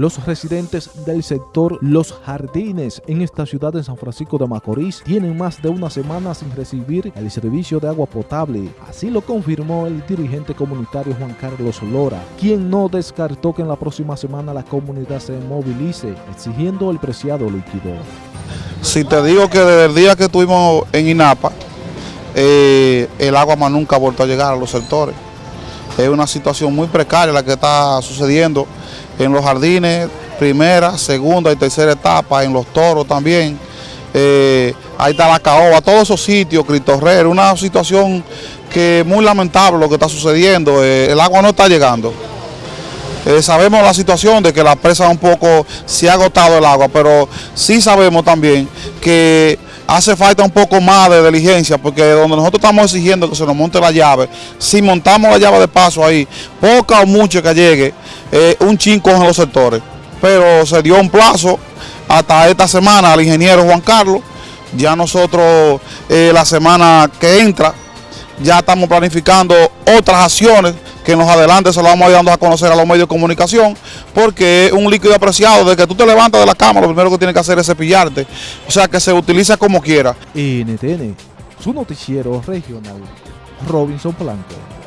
Los residentes del sector Los Jardines en esta ciudad de San Francisco de Macorís tienen más de una semana sin recibir el servicio de agua potable. Así lo confirmó el dirigente comunitario Juan Carlos Lora, quien no descartó que en la próxima semana la comunidad se movilice exigiendo el preciado líquido. Si te digo que desde el día que estuvimos en INAPA, eh, el agua más nunca ha vuelto a llegar a los sectores. Es una situación muy precaria la que está sucediendo en los jardines, primera, segunda y tercera etapa, en los toros también. Eh, ahí está la caoba, todos esos sitios, Cristo una situación que es muy lamentable lo que está sucediendo, eh, el agua no está llegando. Eh, sabemos la situación de que la presa un poco se ha agotado el agua, pero sí sabemos también que hace falta un poco más de diligencia, porque donde nosotros estamos exigiendo que se nos monte la llave, si montamos la llave de paso ahí, poca o mucho que llegue, eh, un chinco en los sectores. Pero se dio un plazo hasta esta semana al ingeniero Juan Carlos, ya nosotros eh, la semana que entra ya estamos planificando otras acciones que en los adelantes se lo vamos a a conocer a los medios de comunicación, porque es un líquido apreciado, de que tú te levantas de la cama, lo primero que tienes que hacer es cepillarte, o sea que se utiliza como quiera. NTN, su noticiero regional, Robinson Blanco.